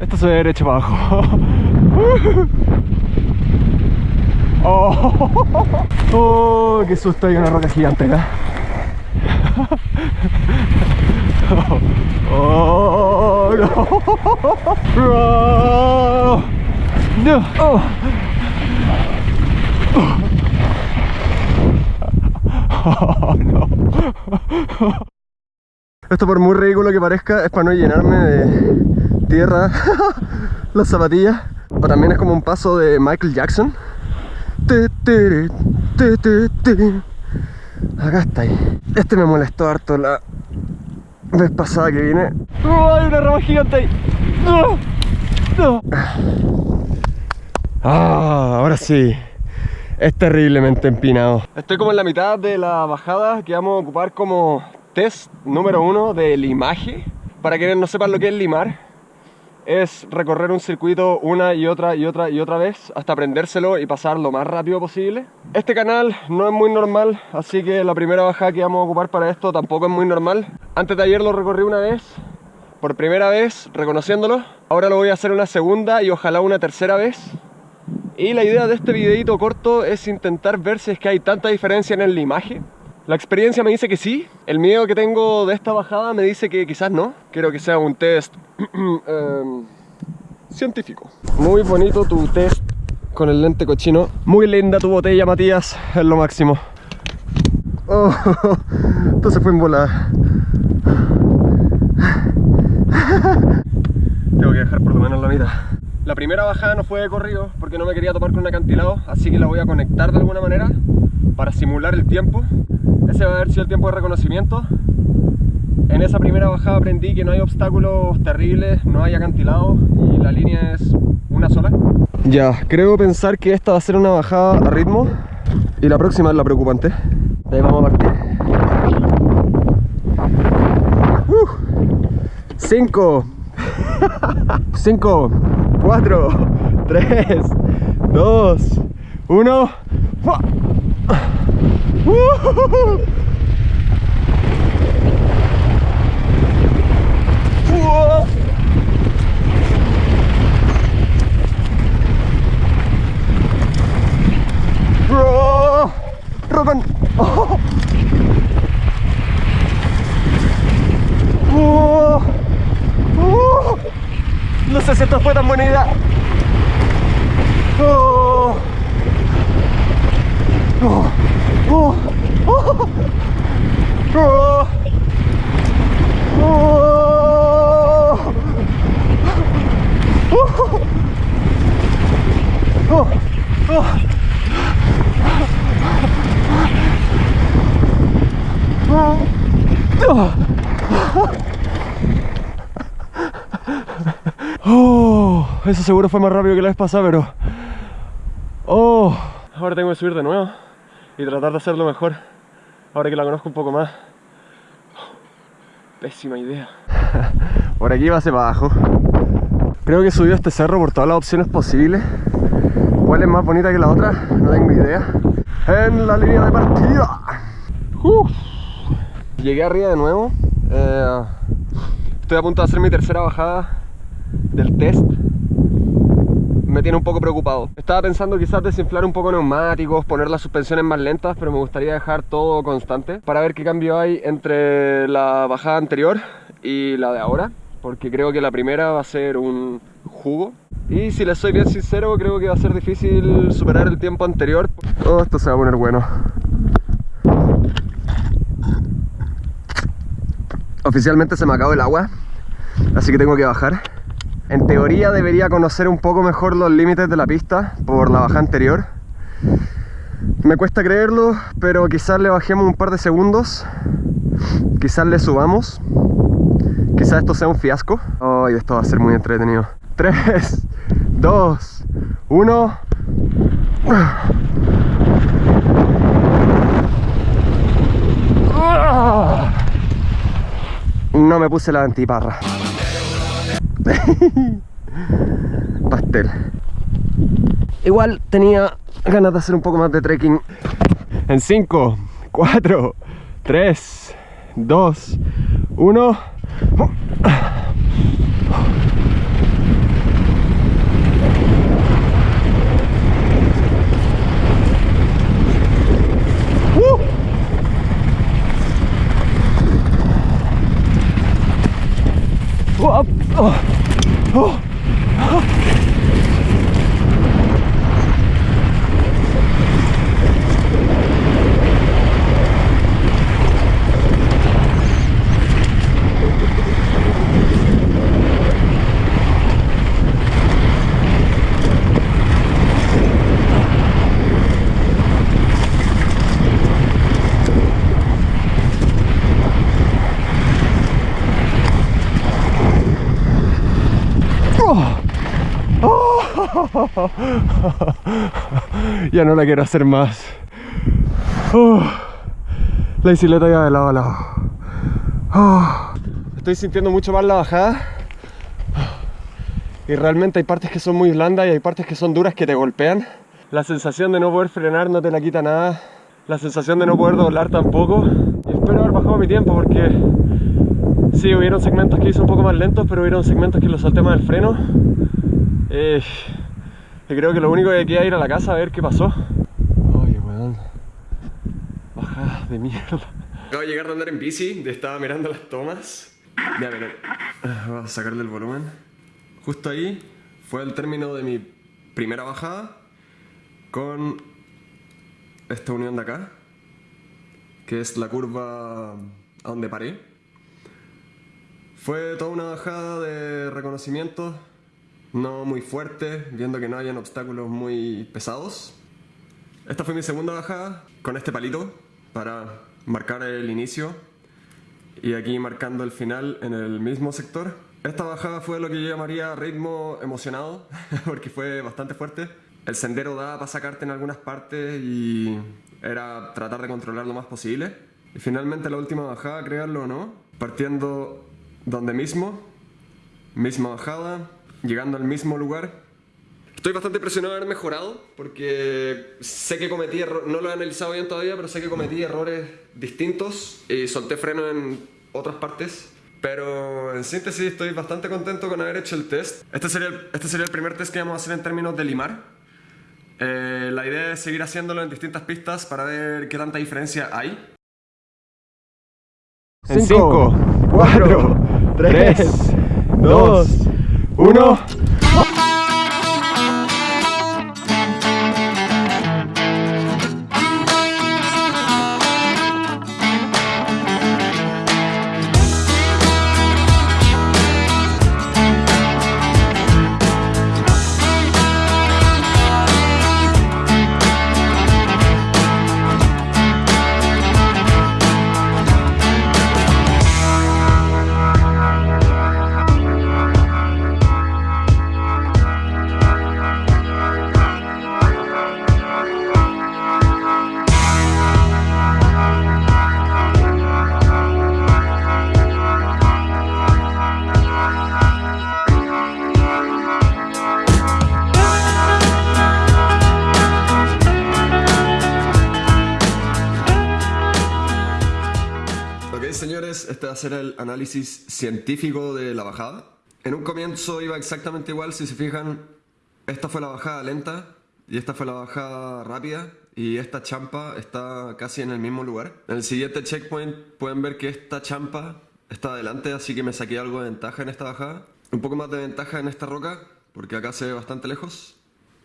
Esto se ve derecho para abajo. Oh, oh, qué susto, hay una roca gigante acá. Oh, no. Oh, no. Oh. Oh, no. Esto por muy ridículo que parezca es para no llenarme de tierra las zapatillas. O también es como un paso de Michael Jackson. Acá está ahí. Este me molestó harto la vez pasada que vine. ¡Oh, hay una rama gigante ahí! ¡No! ¡No! Ah, ahora sí. Es terriblemente empinado. Estoy como en la mitad de la bajada que vamos a ocupar como test número uno de limaje. Para quienes no sepan lo que es limar, es recorrer un circuito una y otra y otra y otra vez hasta aprendérselo y pasar lo más rápido posible. Este canal no es muy normal, así que la primera bajada que vamos a ocupar para esto tampoco es muy normal. Antes de ayer lo recorrí una vez, por primera vez, reconociéndolo. Ahora lo voy a hacer una segunda y ojalá una tercera vez. Y la idea de este videito corto es intentar ver si es que hay tanta diferencia en el limaje la experiencia me dice que sí, el miedo que tengo de esta bajada me dice que quizás no. Quiero que sea un test em, científico. Muy bonito tu test con el lente cochino. Muy linda tu botella, Matías, es lo máximo. Oh, esto se fue en volada. Tengo que dejar por lo menos la mitad. La primera bajada no fue de corrido porque no me quería topar con un acantilado, así que la voy a conectar de alguna manera para simular el tiempo ese va a haber sido el tiempo de reconocimiento. En esa primera bajada aprendí que no hay obstáculos terribles, no hay acantilado y la línea es una sola. Ya, creo pensar que esta va a ser una bajada a ritmo y la próxima es la preocupante. De ahí vamos a partir. 5 5 4 3 2 1 Oh. Oh. Oh. No sé si esto fue tan buena idea. Oh. Eso seguro fue más rápido que la vez pasada, pero... Oh, ahora tengo que subir de nuevo y tratar de hacerlo mejor. Ahora que la conozco un poco más. Pésima idea. por aquí va hacia abajo. Creo que he subido este cerro por todas las opciones posibles. ¿Cuál es más bonita que la otra? No tengo idea. En la línea de partida. Llegué arriba de nuevo. Eh, estoy a punto de hacer mi tercera bajada del test. Tiene un poco preocupado. Estaba pensando quizás desinflar un poco neumáticos, poner las suspensiones más lentas, pero me gustaría dejar todo constante para ver qué cambio hay entre la bajada anterior y la de ahora. Porque creo que la primera va a ser un jugo. Y si les soy bien sincero, creo que va a ser difícil superar el tiempo anterior. Oh, esto se va a poner bueno. Oficialmente se me acabó el agua, así que tengo que bajar. En teoría debería conocer un poco mejor los límites de la pista por la bajada anterior. Me cuesta creerlo, pero quizás le bajemos un par de segundos. Quizás le subamos. Quizás esto sea un fiasco. Ay, esto va a ser muy entretenido. 3, 2, 1... No me puse la antiparra. Pastel. Igual tenía ganas de hacer un poco más de trekking. En 5, 4, 3, 2, 1. 어, 어. ya no la quiero hacer más. la bicicleta ya de lado a lado. Estoy sintiendo mucho más la bajada. Y realmente hay partes que son muy blandas y hay partes que son duras que te golpean. La sensación de no poder frenar no te la quita nada. La sensación de no poder doblar tampoco. Y espero haber bajado mi tiempo porque sí, hubieron segmentos que hice un poco más lentos, pero hubieron segmentos que los salté más el freno. Eh, y creo que lo único que queda es ir a la casa a ver qué pasó. Oye, weón. Bajada de mierda. Acabo de llegar de andar en bici, estaba mirando las tomas. Ya, miren. Ah, Vamos a sacarle el volumen. Justo ahí fue el término de mi primera bajada con esta unión de acá, que es la curva a donde paré. Fue toda una bajada de reconocimiento no muy fuerte, viendo que no hayan obstáculos muy pesados. Esta fue mi segunda bajada con este palito para marcar el inicio y aquí marcando el final en el mismo sector. Esta bajada fue lo que yo llamaría ritmo emocionado porque fue bastante fuerte. El sendero daba para sacarte en algunas partes y era tratar de controlar lo más posible. Y finalmente la última bajada, crearlo o no, partiendo donde mismo, misma bajada, llegando al mismo lugar. Estoy bastante impresionado de haber mejorado porque sé que cometí errores, no lo he analizado bien todavía, pero sé que cometí errores distintos y solté freno en otras partes. Pero en síntesis estoy bastante contento con haber hecho el test. Este sería el, este sería el primer test que vamos a hacer en términos de limar. Eh, la idea es seguir haciéndolo en distintas pistas para ver qué tanta diferencia hay. En 5, 4, 3, 2, uno. Este va a ser el análisis científico de la bajada. En un comienzo iba exactamente igual, si se fijan, esta fue la bajada lenta y esta fue la bajada rápida y esta champa está casi en el mismo lugar. En el siguiente checkpoint pueden ver que esta champa está adelante, así que me saqué algo de ventaja en esta bajada. Un poco más de ventaja en esta roca, porque acá se ve bastante lejos.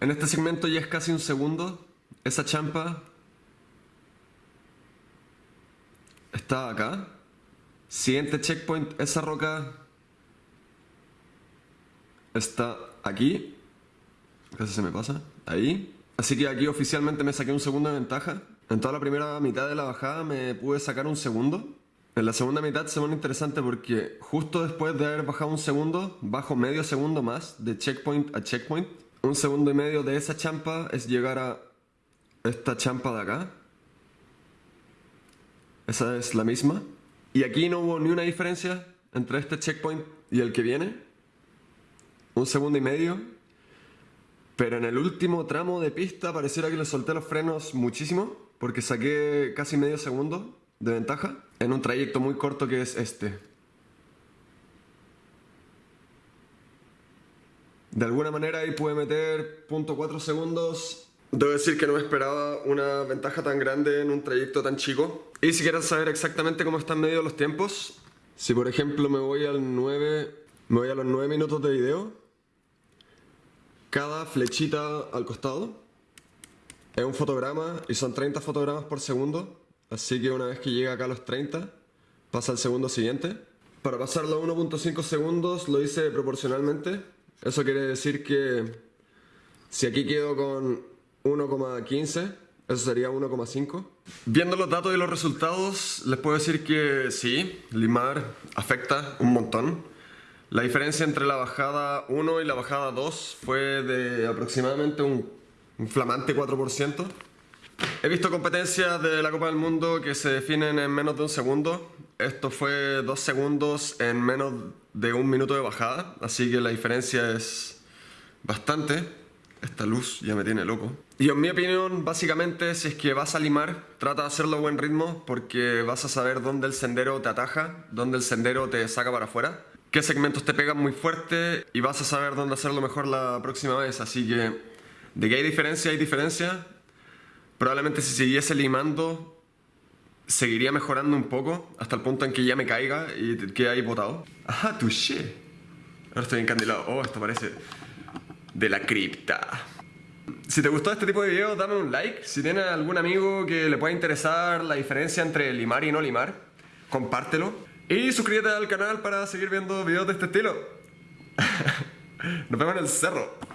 En este segmento ya es casi un segundo. Esa champa está acá. Siguiente checkpoint, esa roca está aquí. Casi se me pasa. Ahí. Así que aquí oficialmente me saqué un segundo de ventaja. En toda la primera mitad de la bajada me pude sacar un segundo. En la segunda mitad se pone interesante porque justo después de haber bajado un segundo, bajo medio segundo más de checkpoint a checkpoint. Un segundo y medio de esa champa es llegar a esta champa de acá. Esa es la misma. Y aquí no hubo ni una diferencia entre este checkpoint y el que viene. Un segundo y medio. Pero en el último tramo de pista pareciera que le solté los frenos muchísimo porque saqué casi medio segundo de ventaja en un trayecto muy corto que es este. De alguna manera ahí pude meter .4 segundos Debo decir que no me esperaba una ventaja tan grande en un trayecto tan chico. Y si quieren saber exactamente cómo están medidos los tiempos, si por ejemplo me voy al 9 Me voy a los 9 minutos de video. Cada flechita al costado es un fotograma y son 30 fotogramas por segundo. Así que una vez que llega acá a los 30, pasa al segundo siguiente. Para pasarlo a 1.5 segundos lo hice proporcionalmente. Eso quiere decir que si aquí quedo con 1,15, eso sería 1,5. Viendo los datos y los resultados, les puedo decir que sí, limar afecta un montón. La diferencia entre la bajada 1 y la bajada 2 fue de aproximadamente un, un flamante 4%. He visto competencias de la Copa del Mundo que se definen en menos de un segundo. Esto fue dos segundos en menos de un minuto de bajada, así que la diferencia es bastante. Esta luz ya me tiene loco. Y en mi opinión, básicamente, si es que vas a limar, trata de hacerlo a buen ritmo porque vas a saber dónde el sendero te ataja, dónde el sendero te saca para afuera, qué segmentos te pegan muy fuerte y vas a saber dónde hacerlo mejor la próxima vez. Así que, de que hay diferencia, hay diferencia. Probablemente si siguiese limando, seguiría mejorando un poco hasta el punto en que ya me caiga y quede ahí botado. ¡Ajá, touché! Ahora estoy encandilado. Oh, esto parece de la cripta. Si te gustó este tipo de videos, dame un like. Si tienes algún amigo que le pueda interesar la diferencia entre limar y no limar, compártelo. Y suscríbete al canal para seguir viendo videos de este estilo. Nos vemos en el cerro.